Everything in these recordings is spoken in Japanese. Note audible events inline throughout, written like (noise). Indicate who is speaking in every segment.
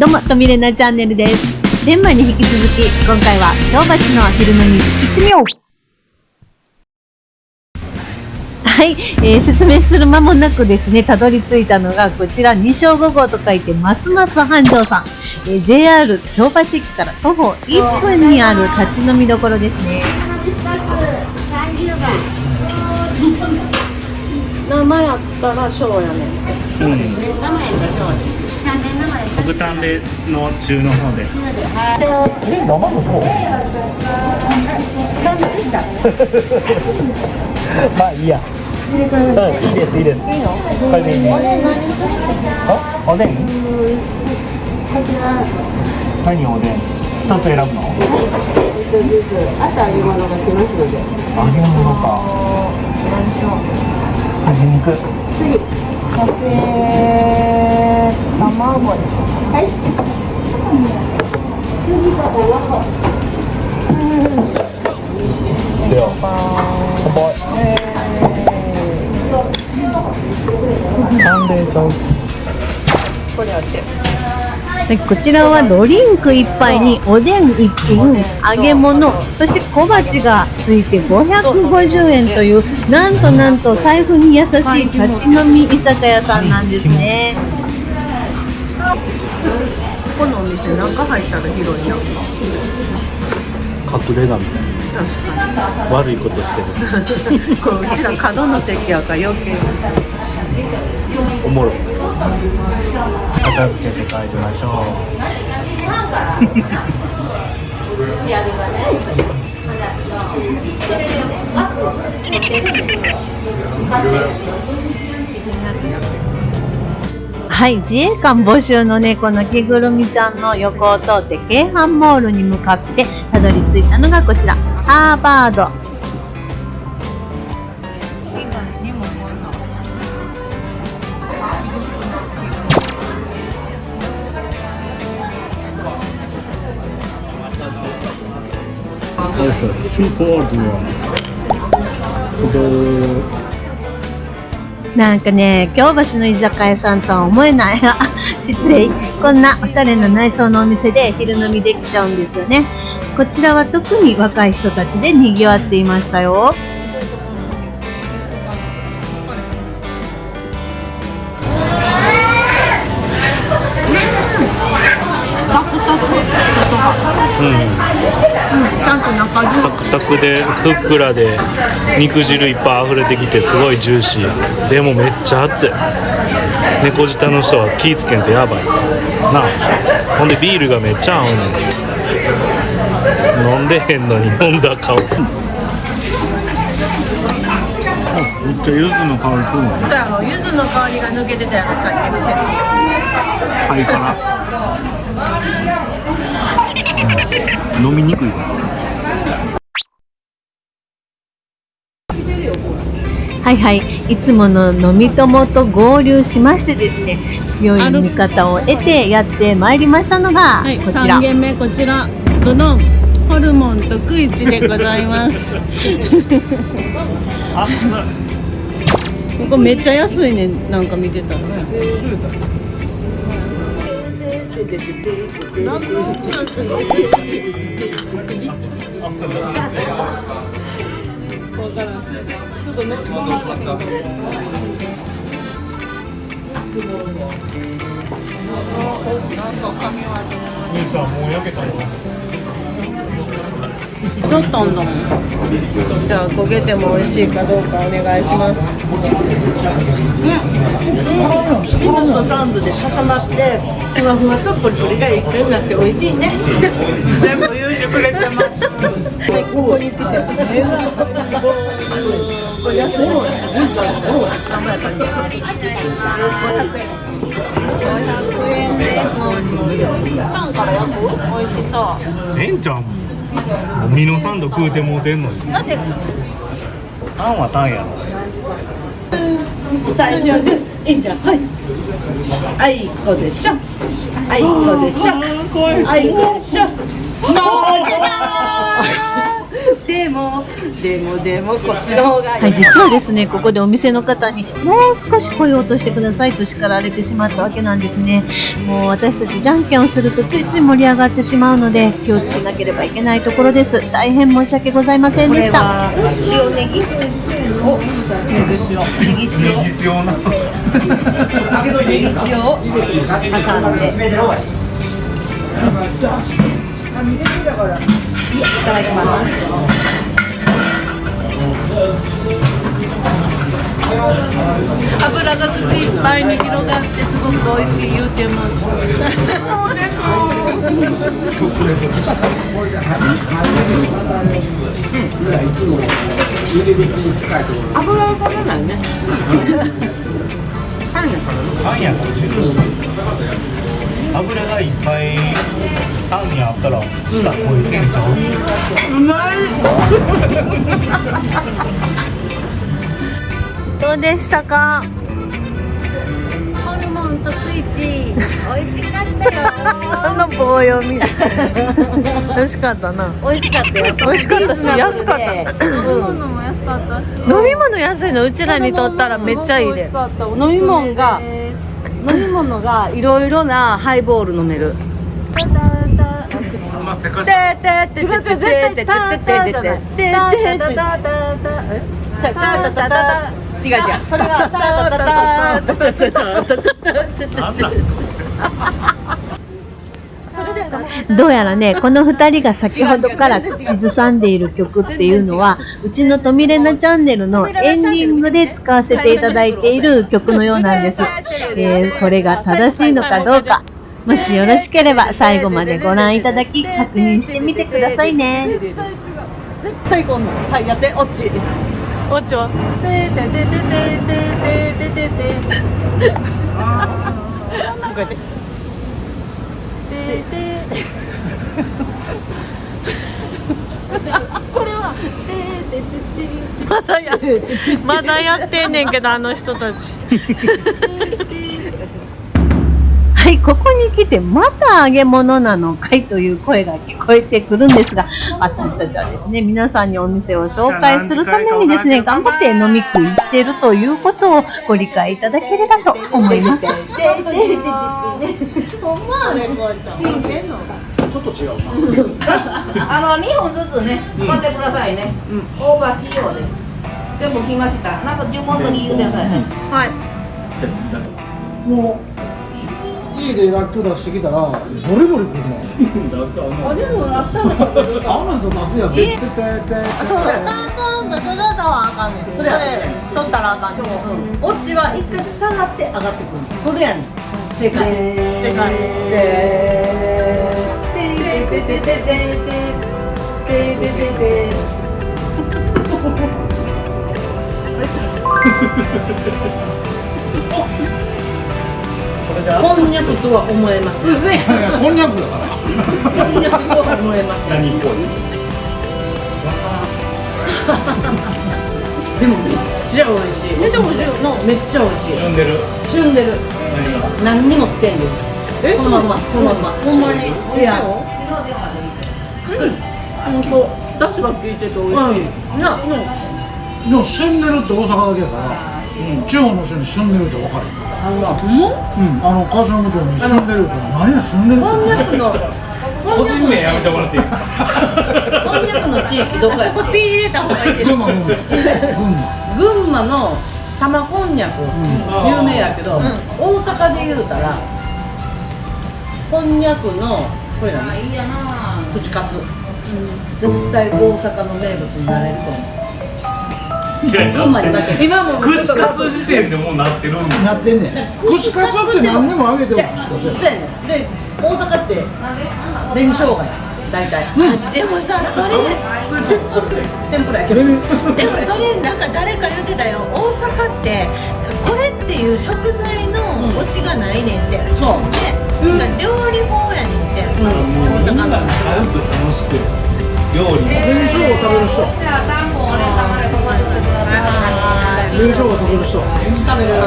Speaker 1: どうも、とみれなチャンネルです。天満に引き続き、今回は京橋の昼飲み行ってみようはい、えー説明する間もなくですね、たどり着いたのがこちら、二正五号と書いて、ますます繁盛さん。えー JR 京橋駅から徒歩1分にある立ち飲みどころですね。
Speaker 2: 名前あったら賞やねん
Speaker 3: うん。特炭での中の方です。(laughs)
Speaker 4: まあいいや。うん、いいですいいです。これでいいね。あ、おでん？何おでん？一つ選ぶの？
Speaker 2: 朝揚げ物が来ますので
Speaker 4: 揚げ物か。筋肉。
Speaker 2: 次そしてはい次が卵
Speaker 4: では、乾杯。寒冷ちゃう。
Speaker 2: これあって
Speaker 1: でこちらはドリンク1杯におでん1品、揚げ物、そして小鉢がついて550円という、なんとなんと財布に優しい立ち飲み居酒屋さんなんですね。
Speaker 2: ここのお店中入ったら広いやんか
Speaker 3: 隠れ家みたい
Speaker 2: 確か
Speaker 3: な。悪いことしてる。
Speaker 2: に (laughs) こううちら角の席やから余計
Speaker 3: おもろい。片付けて帰りましょ (laughs)
Speaker 1: はい、自衛官募集のね、この着ぐるみちゃんの横を通って、京阪モールに向かってたどり着いたのがこちら、ハーバード。
Speaker 3: う。よいしょ。
Speaker 1: なんかね、京橋の居酒屋さんとは思えない。あ (laughs) 失礼。こんなおしゃれな内装のお店で昼飲みできちゃうんですよね。こちらは特に若い人たちで賑わっていましたよ。
Speaker 2: サク
Speaker 3: でふっくらで肉汁いっぱい溢れてきてすごいジューシー。でもめっちゃ熱い。猫舌の人は気ぃつけんとやばい。なあ。ほんでビールがめっちゃ合うねん。飲んでへんのに飲んだ顔。めっちゃ柚子の香りするの
Speaker 2: そうやろ柚子の香りが抜けてたやろ。さっきの説
Speaker 3: 肺から、飲みにくいわ
Speaker 1: はいはい。いつもの飲み友と合流しましてですね、強い味方を得てやってまいりましたのが、
Speaker 2: はい、
Speaker 1: こちら。
Speaker 2: 3。軒目こちら。ドドンホルモンとクイチでございます。ここめっちゃ安いね。なんか見てたら。わからんちょっと乗ってもらってちょっとんだもんじゃあ焦げても美味しいかどうかお願いします
Speaker 5: リボンとサンドで挟まってふわふわとポリポリが一緒になって美味しいね全部言うてくれてます
Speaker 2: ここに来てこれもん。ね何倍かに500円ですパンから焼く美味しそう
Speaker 3: えん。ちゃん。ミノサンド食うてもうてん。のに
Speaker 2: だって
Speaker 3: タンはタンやろ
Speaker 5: 最初はグーいいん。じゃん。はいあいこでしょあいこでしょあいこでしょもう出たでもでもでもこっちの方がいい
Speaker 1: はい、実はですね、ここでお店の方にもう少し声を落としてくださいと叱られてしまったわけなんですね。もう私たちじゃんけんをするとついつい盛り上がってしまうので気をつけなければいけないところです。大変申し訳ございませんでした。
Speaker 5: は塩ネギおネギ塩ネギ塩。ネギ塩を挟んでいただきます。
Speaker 2: 油が口いっぱいに広がってすごく美味しい言うてます。
Speaker 5: 油を食べないね。(laughs)
Speaker 4: パンやかもしれない。油がいっぱいパンにあったら下超えてん。ちゃう。
Speaker 1: どうでしたか？
Speaker 5: ホルモンとクイチ美味しかったよ。
Speaker 1: あの棒読み。美味しかったな。
Speaker 5: 美味しかったよ。
Speaker 1: 美味しかったし安かった。
Speaker 5: うん。
Speaker 2: 物も安かったし。
Speaker 1: 飲み物安いのうちらにとったらめっちゃいいで。
Speaker 5: 飲み物が飲み物がいろいろなハイボール飲める。
Speaker 4: まあせかし。
Speaker 5: ててててててててててててててたたたた違う。違うそれはたたたたたたたた
Speaker 4: なんだ。
Speaker 1: どうやらね、この二人が先ほどから口ずさんでいる曲っていうのは、うちのトミレナチャンネルのエンディングで使わせていただいている曲のようなんです。えーこれが正しいのかどうか、もしよろしければ最後までご覧いただき確認してみてくださいね。
Speaker 5: 絶対こんのはいやって落ち
Speaker 1: おちょ
Speaker 5: ててててててててててこうやってこれは
Speaker 1: まだやって、まだやってんねんけど、あの人たち。はい、ここに来てまた揚げ物なのかいという声が聞こえてくるんですが、私たちはですね、皆さんにお店を紹介するためにですね、頑張って飲み食いしているということをご理解いただければと思います。(laughs)
Speaker 6: あの2本ずつね、買ってくださいね。オーバーしようで。全部来ました。なんか注文の時言うてくださいね。
Speaker 7: もう家でらっきょう出してきたらボリボリくるの。あでもあったらあんなんと出すやん絶
Speaker 1: そうだ、タンタンタタタタはあかんねん。それ、取ったらあかんねん。
Speaker 5: オチは一回下がって上がってくる。それやねん正解正解でてててててててててこんにゃくとは思えます
Speaker 7: 対いやこんにゃくだから
Speaker 5: こんにゃくとは思えます
Speaker 4: 何っぽい。
Speaker 5: でもめっちゃ美味しいめっちゃ美味しいのめっちゃ美味しい
Speaker 4: 旬でる。
Speaker 5: 旬でる何にもつけんで。えこのまんまこのまんま。ほんまに？いや。
Speaker 2: 本当。出汁が効いてて美味しい。
Speaker 5: な
Speaker 7: でも旬ねるって大阪だけやから、地方の人に旬ねるって分かる。うん。あの川島部長に旬ねるって何や旬ねるって。
Speaker 5: こんにゃくの
Speaker 4: 個人名やめてもらっていいですか？
Speaker 5: こんにゃくの地域どこや
Speaker 2: ピー入れた方がいいです。
Speaker 7: 群馬群馬群馬。
Speaker 5: 群馬の玉こんにゃく。有名やけど、大阪で言うたらこんにゃくのこれ何？
Speaker 6: いいやな。
Speaker 5: 串カツ、絶対大阪の名物になれると思う。
Speaker 4: いや、
Speaker 5: 群馬にだけ。
Speaker 2: 今も
Speaker 4: 串カツ時点でもうなってるんだ。
Speaker 7: なってんねん。串カツって何でもあげても
Speaker 5: そうやねん。で大阪って紅生姜や大体。
Speaker 2: でもさ、それ、
Speaker 5: 天ぷらやけど。
Speaker 2: でもそれなんか誰か言ってたよ。大阪ってこれっていう食材の推しがないねんって。
Speaker 5: そう。
Speaker 2: で、なんか料理法やねんって。大阪の。
Speaker 4: 買うと楽しく。料理。
Speaker 7: 紅生姜食べる人。
Speaker 6: じゃあ3本でここに置いてください。
Speaker 7: 紅生姜食べる人
Speaker 5: 食べる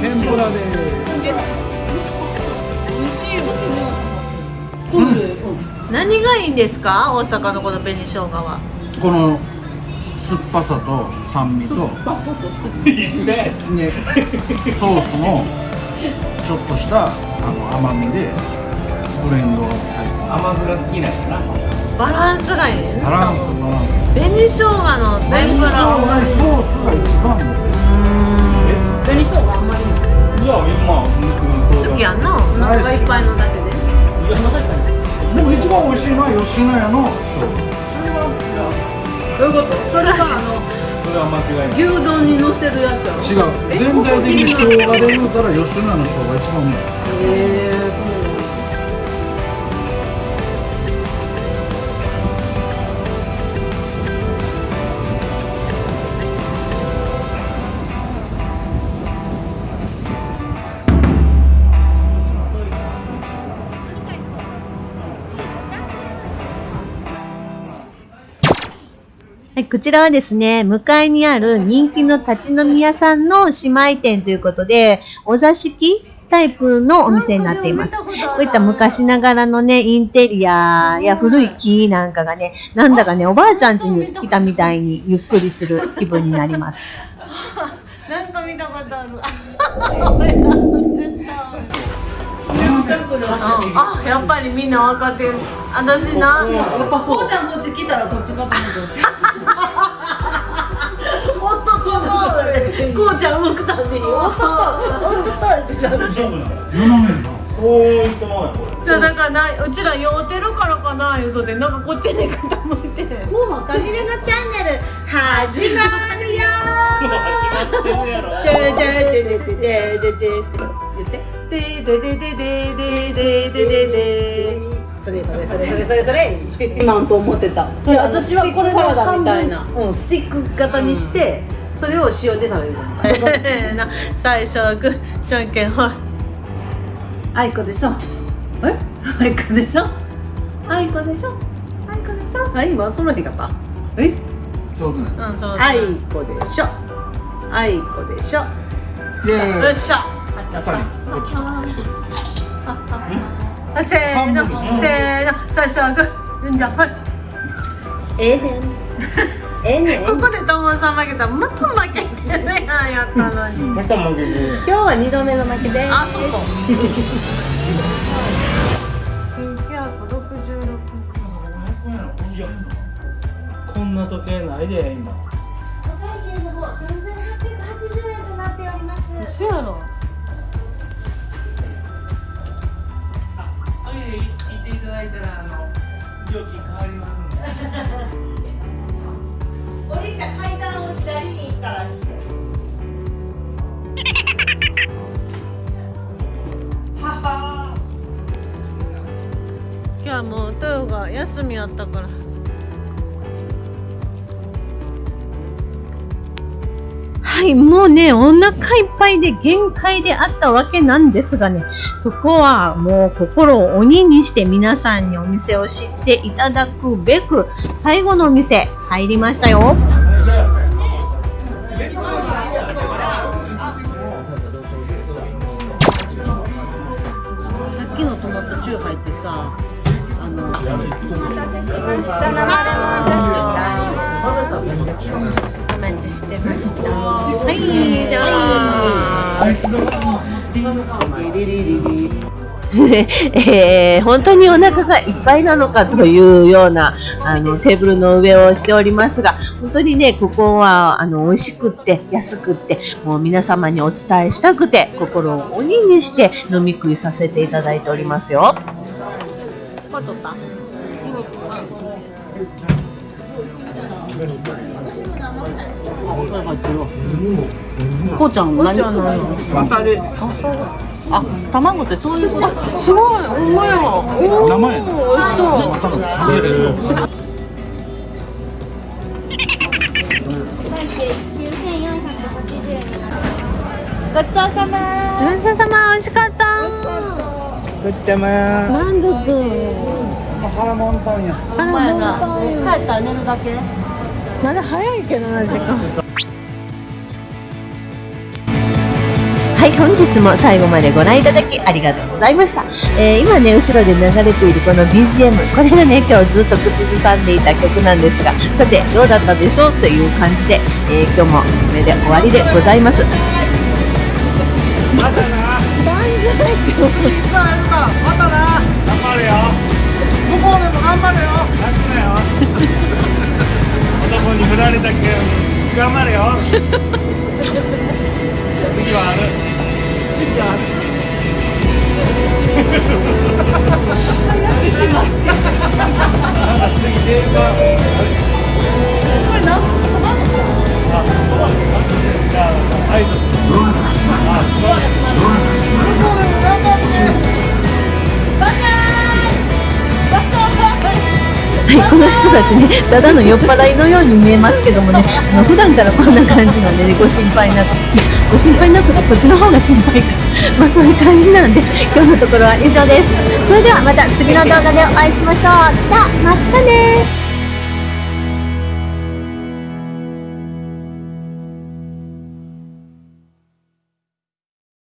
Speaker 7: 天ぷらで
Speaker 2: 何がいいんですか？大阪のこの紅生姜は。
Speaker 7: この酸っぱさと酸味と。ね。ソースのちょっとしたあの甘みでブレンドされて。
Speaker 4: 甘酢が好きなんやな。
Speaker 2: バランスがいい？ね
Speaker 7: バランスバランス
Speaker 2: 紅生姜の天ぷら
Speaker 7: ソースが一番。の
Speaker 6: 紅生姜あんまり。
Speaker 4: いや今
Speaker 2: 好きやんな。
Speaker 6: お腹がいっぱいのだけで。お腹いっぱい
Speaker 7: でも一番美味しいのは吉野家の生
Speaker 6: どういうこと？それがあの
Speaker 4: それは間違いない。
Speaker 6: 牛丼に乗せるやつ
Speaker 7: 違う。全体的に生姜で言うたら吉野家の生姜が一番うまい。
Speaker 6: へえ
Speaker 1: はこちらはですね、向かいにある人気の立ち飲み屋さんの姉妹店ということで、お座敷タイプのお店になっています。こういった昔ながらのね、インテリアや古い木なんかがね、なんだかね、おばあちゃん家に来たみたいにゆっくりする気分になります。(laughs)
Speaker 2: なんか見たことある。(laughs) あやっぱりみんな分かってる私な
Speaker 6: やっぱそうこうちゃんこっち来たらどっちかと思うこうちゃん動くたんにおっとっとおっとっとってなる。
Speaker 2: じゃあだからなうちら酔うてるからかな言うとでなんかこっちに傾いて。
Speaker 5: もうかみれのチャンネル始まるよ。
Speaker 4: 間違ってるやろ。
Speaker 5: でででででででで言って
Speaker 6: でででででででででで
Speaker 5: それそれそれそれそれそれ
Speaker 6: 今んと思ってた
Speaker 5: いや私はこれの
Speaker 6: サラダ
Speaker 5: 半分、うん、スティック型にして、それを塩で食べる
Speaker 2: な (laughs) 最初はグーじゃんけんほい
Speaker 6: あいこでしょえ？あいこでしょあいこでしょあいこでしょ
Speaker 5: あ今そのへんか。ったえ？
Speaker 7: そうですね。
Speaker 2: うんそう
Speaker 5: あいこでしょ。あいこでしょ。
Speaker 2: よっしゃ。
Speaker 7: こっち
Speaker 2: あせーのせーの。最初はグーじゃんほい。
Speaker 5: ええねんええ
Speaker 2: ここで友さん負けたらまた負けてるやんやったのに。(laughs)
Speaker 4: また負けてる
Speaker 5: 今日は二度目の負けで。す
Speaker 2: あそうか。(laughs) 1966
Speaker 4: こんな時計ないで今。
Speaker 2: 嘘やろ。
Speaker 4: トイレ行っていただいたらあの料金変わりますんで (laughs)
Speaker 5: 降りた階段を左に行ったら。
Speaker 2: 今日はもう豊が休みやったから。
Speaker 1: はい、もうね、お腹いっぱいで限界であったわけなんですがね、そこはもう心を鬼にして皆さんにお店を知っていただくべく、最後のお店入りましたよ。
Speaker 5: さっきのトマトチューハイってさあの
Speaker 2: お待ちしてました。はいじゃあ
Speaker 1: えー本当にお腹がいっぱいなのかというようなあのテーブルの上をしておりますが本当にねここはあの美味しくって安くってもう皆様にお伝えしたくて心を鬼にして飲み食いさせていただいておりますよ。
Speaker 2: これ取った
Speaker 5: こうちゃん何？
Speaker 2: あ卵ってそういうすごいおお
Speaker 7: 生や。な
Speaker 2: 美味しそう。
Speaker 5: ごちそうさま。
Speaker 2: ごちそうさま美味しかった。
Speaker 4: ぐっちゃま。や
Speaker 2: 満足。
Speaker 7: 腹満タンや。
Speaker 5: ほんまや。な帰ったら寝るだけ。
Speaker 2: まだ早いけどな時間
Speaker 1: はい、本日も最後までご覧いただきありがとうございました。えー今ね、後ろで流れているこの BGM、これがね、今日ずっと口ずさんでいた曲なんですが、さて、どうだったでしょうという感じで、えー今日もこれで終わりでございます。
Speaker 7: またな。
Speaker 4: 頑張れよ。
Speaker 7: 向こうでも頑張れよ。
Speaker 4: 泣くなよ男に振られたけど頑張れよ (laughs) 次はある次はあるなんか次電車これ何あ、じゃあ、はい。あ、すごい。
Speaker 1: 人たちね、ただの酔っ払いのように見えますけどもね、あの普段からこんな感じなんでね、ご心配なく、ご心配なくてこっちの方が心配か。まあそういう感じなんで、今日のところは以上です。それではまた次の動画でお会いしましょう。じゃあ、またね